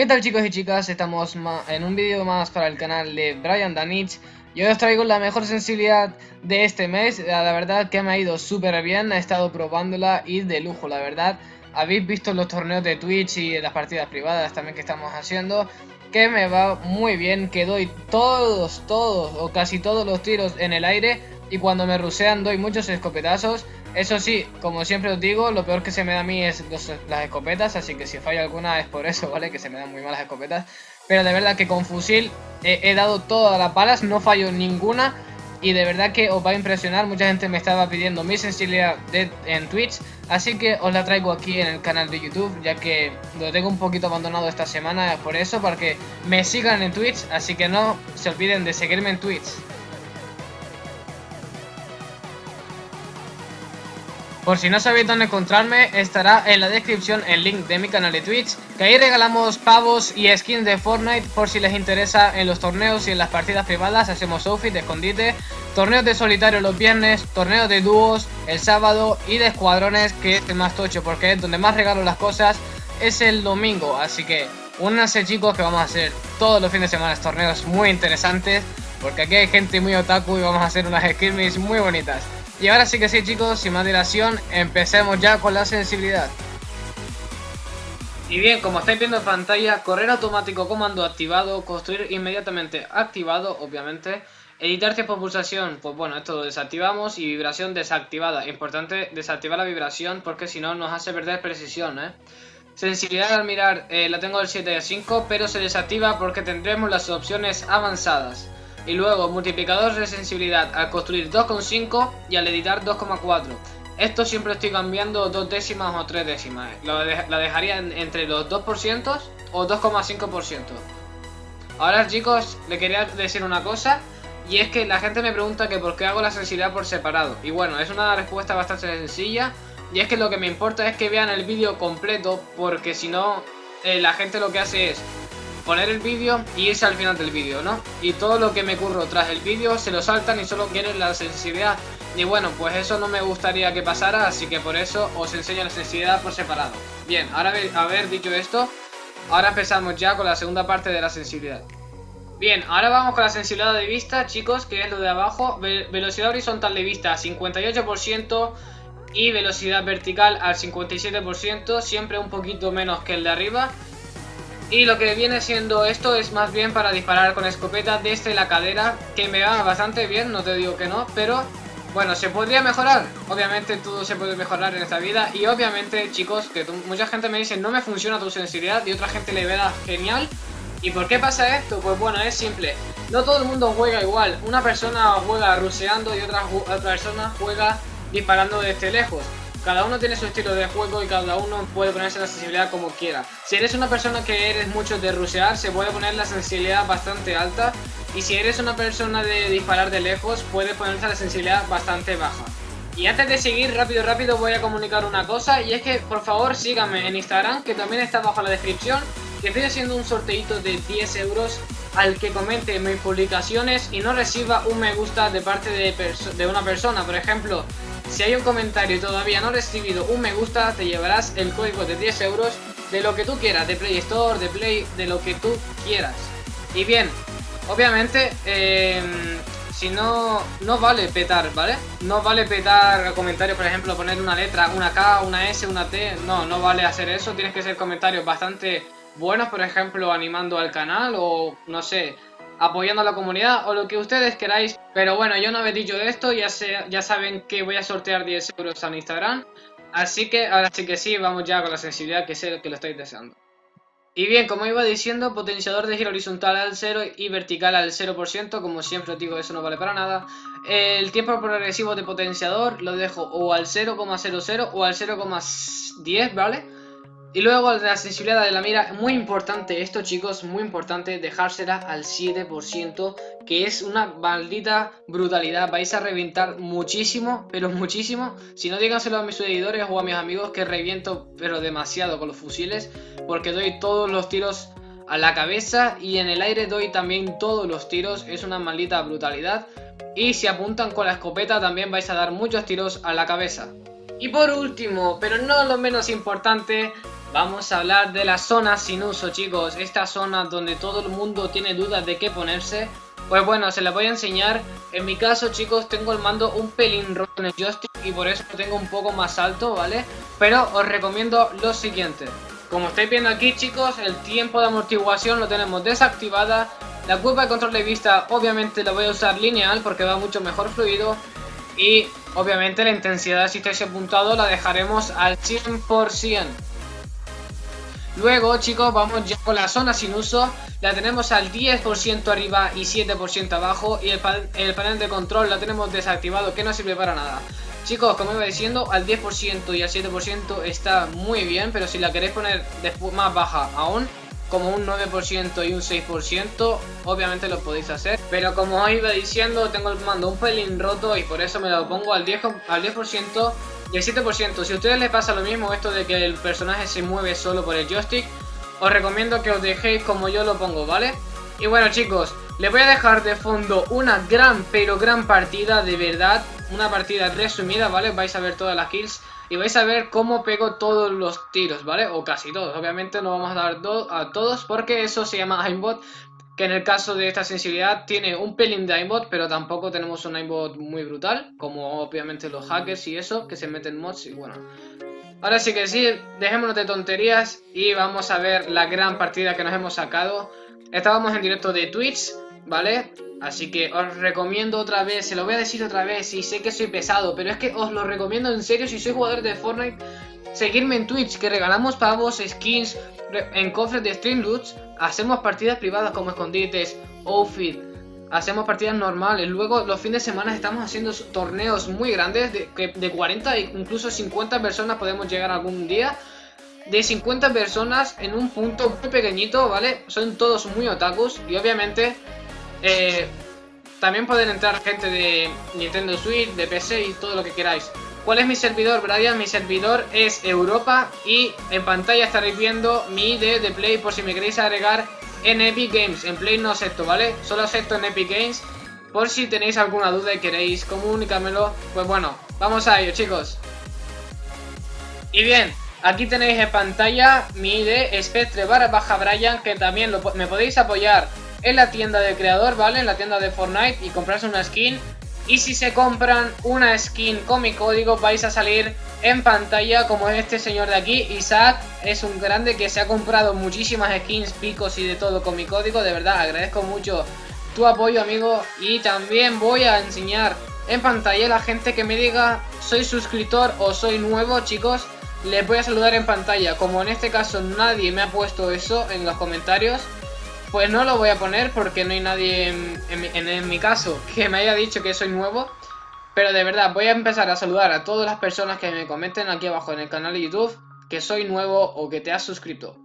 ¿Qué tal chicos y chicas? Estamos en un vídeo más para el canal de Brian Danich. Y hoy os traigo la mejor sensibilidad de este mes. La verdad que me ha ido súper bien, he estado probándola y de lujo la verdad. Habéis visto los torneos de Twitch y las partidas privadas también que estamos haciendo Que me va muy bien, que doy todos, todos o casi todos los tiros en el aire Y cuando me rusean doy muchos escopetazos eso sí, como siempre os digo, lo peor que se me da a mí es las escopetas, así que si fallo alguna es por eso, ¿vale? Que se me dan muy malas escopetas. Pero de verdad que con fusil he, dado todas las balas, no fallo ninguna. Y de verdad que os va a impresionar, mucha gente me estaba pidiendo mi sensibilidad en Twitch Así que os la traigo aquí en el canal de YouTube Ya que lo tengo un poquito abandonado esta semana Por eso, para que me sigan en Twitch Así que no se olviden de seguirme en Twitch Por si no sabéis dónde encontrarme, estará en la descripción el link de mi canal de Twitch, que ahí regalamos pavos y skins de Fortnite por si les interesa en los torneos y en las partidas privadas, hacemos outfit de escondite, torneos de solitario los viernes, torneos de dúos el sábado y de escuadrones, que es el más tocho porque es donde más regalo las cosas, es el domingo, así que únanse chicos que vamos a hacer todos los fines de semana torneos muy interesantes, porque aquí hay gente muy otaku y vamos a hacer unas skirmishes muy bonitas. Y ahora sí que sí chicos, sin más dilación, empecemos ya con la sensibilidad. Y bien, como estáis viendo en pantalla, correr automático comando activado, construir inmediatamente activado, obviamente. Editar tiempo pulsación, pues bueno, esto lo desactivamos y vibración desactivada. Importante desactivar la vibración porque si no nos hace perder precisión, ¿eh? Sensibilidad al mirar eh, la tengo del 7 a 5, pero se desactiva porque tendremos las opciones avanzadas. Y luego multiplicador de sensibilidad al construir 2,5 y al editar 2,4. Esto siempre estoy cambiando dos décimas o tres décimas. la dejaría entre los 2% o 2,5%. Ahora chicos, le quería decir una cosa. Y es que la gente me pregunta que por qué hago la sensibilidad por separado. Y bueno, es una respuesta bastante sencilla. Y es que lo que me importa es que vean el vídeo completo. Porque si no, eh, la gente lo que hace es poner el vídeo y irse al final del vídeo, ¿no? Y todo lo que me curro tras el vídeo se lo saltan y solo quieren la sensibilidad. Y bueno, pues eso no me gustaría que pasara, así que por eso os enseño la sensibilidad por separado. Bien, ahora haber dicho esto, ahora empezamos ya con la segunda parte de la sensibilidad. Bien, ahora vamos con la sensibilidad de vista, chicos, que es lo de abajo. velocidad horizontal de vista 58% y velocidad vertical al 57%, siempre un poquito menos que el de arriba. Y lo que viene siendo esto es más bien para disparar con escopeta desde la cadera, que me va bastante bien, no te digo que no, pero bueno, se podría mejorar. Obviamente todo se puede mejorar en esta vida y obviamente, chicos, que mucha gente me dice no me funciona tu sensibilidad y otra gente le verá genial. ¿Y por qué pasa esto? Pues bueno, es simple. No todo el mundo juega igual. Una persona juega ruseando y otra, otra persona juega disparando desde lejos. Cada uno tiene su estilo de juego y cada uno puede ponerse la sensibilidad como quiera. Si eres una persona que eres mucho de rusear, se puede poner la sensibilidad bastante alta. Y si eres una persona de disparar de lejos, puede ponerse la sensibilidad bastante baja. Y antes de seguir, rápido, rápido, voy a comunicar una cosa. Y es que, por favor, síganme en Instagram, que también está bajo la descripción. Que estoy haciendo un sorteito de 10 euros al que comente mis publicaciones y no reciba un me gusta de parte de una persona. Por ejemplo, si hay un comentario y todavía no has recibido un me gusta, te llevarás el código de 10 euros de lo que tú quieras, de Play Store, de Play, de lo que tú quieras. Y bien, obviamente, em, si no, no vale petar, ¿vale? No vale petar comentarios, por ejemplo, poner una letra, una K, una S, una T, no, no vale hacer eso, tienes que ser comentarios bastante buenos, por ejemplo, animando al canal o, no sé, apoyando a la comunidad o lo que ustedes queráis. Pero bueno, yo no he dicho esto, ya, ya saben que voy a sortear 10 euros en Instagram. Así que ahora sí que sí, vamos ya con la sensibilidad que sé que lo estáis deseando. Y bien, como iba diciendo, potenciador de giro horizontal al 0 y vertical al 0%, como siempre os digo, eso no vale para nada. El tiempo progresivo de potenciador lo dejo o al 0,00 o al 0,10, ¿vale? Y luego la sensibilidad de la mira, muy importante esto chicos, muy importante dejársela al 7%, que es una maldita brutalidad, vais a reventar muchísimo, pero muchísimo, si no díganselo a mis seguidores o a mis amigos que reviento pero demasiado con los fusiles, porque doy todos los tiros a la cabeza y en el aire doy también todos los tiros, es una maldita brutalidad, y si apuntan con la escopeta también vais a dar muchos tiros a la cabeza. Y por último, pero no lo menos importante, Vamos a hablar de la zona sin uso, chicos. Esta zona donde todo el mundo tiene dudas de qué ponerse. Pues bueno, se la voy a enseñar. En mi caso, chicos, tengo el mando un pelín roto en el joystick y por eso lo tengo un poco más alto, ¿vale? Pero os recomiendo lo siguiente. Como estáis viendo aquí, chicos, el tiempo de amortiguación lo tenemos desactivada. La curva de control de vista, obviamente, la voy a usar lineal porque va mucho mejor fluido. Y, obviamente, la intensidad, si estáis apuntado, la dejaremos al 100%. Luego, chicos, vamos ya con la zona sin uso. La tenemos al 10% arriba y 7% abajo. Y el, el, panel de control la tenemos desactivado, que no sirve para nada. Chicos, como iba diciendo, al 10% y al 7% está muy bien. Pero si la queréis poner más baja aún, como un 9% y un 6%, obviamente lo podéis hacer. Pero como os iba diciendo, tengo el mando un pelín roto y por eso me lo pongo al 10%, al 10 y el 7%, si a ustedes les pasa lo mismo, esto de que el personaje se mueve solo por el joystick, os recomiendo que os dejéis como yo lo pongo, ¿vale? Y bueno chicos, les voy a dejar de fondo una gran, pero gran partida, de verdad, una partida resumida, ¿vale? Vais a ver todas las kills y vais a ver cómo pego todos los tiros, ¿vale? O casi todos, obviamente no vamos a dar a todos porque eso se llama aimbot, que en el caso de esta sensibilidad tiene un pelín de aimbot, pero tampoco tenemos un aimbot muy brutal, como obviamente los hackers y eso, que se meten mods y bueno. Ahora sí que sí, dejémonos de tonterías y vamos a ver la gran partida que nos hemos sacado. Estábamos en directo de Twitch, ¿vale? Así que os recomiendo otra vez, se lo voy a decir otra vez y sé que soy pesado, pero es que os lo recomiendo en serio si sois jugador de Fortnite. Seguirme en Twitch, que regalamos pavos, skins, en cofres de Stream Loots hacemos partidas privadas como escondites, outfit, hacemos partidas normales. Luego los fines de semana estamos haciendo torneos muy grandes de, de 40 e incluso 50 personas podemos llegar algún día. De 50 personas en un punto muy pequeñito, ¿vale? Son todos muy otakus y obviamente eh, también pueden entrar gente de Nintendo Switch, de PC y todo lo que queráis. ¿Cuál es mi servidor, Brian? Mi servidor es Europa y en pantalla estaréis viendo mi ID de Play por si me queréis agregar en Epic Games. En Play no acepto, ¿vale? Solo acepto en Epic Games. Por si tenéis alguna duda y queréis comunícamelo. Pues bueno, vamos a ello, chicos. Y bien, aquí tenéis en pantalla mi ID Spectre barra baja Brian, que también me podéis apoyar en la tienda de creador, ¿vale? En la tienda de Fortnite y comprarse una skin y si se compran una skin con mi código vais a salir en pantalla como este señor de aquí. Isaac es un grande que se ha comprado muchísimas skins, picos y de todo con mi código. De verdad, agradezco mucho tu apoyo amigo. Y también voy a enseñar en pantalla la gente que me diga soy suscriptor o soy nuevo chicos. Les voy a saludar en pantalla. Como en este caso nadie me ha puesto eso en los comentarios pues no lo voy a poner porque no hay nadie en, mi caso que me haya dicho que soy nuevo. Pero de verdad, voy a empezar a saludar a todas las personas que me comenten aquí abajo en el canal de YouTube que soy nuevo o que te has suscrito.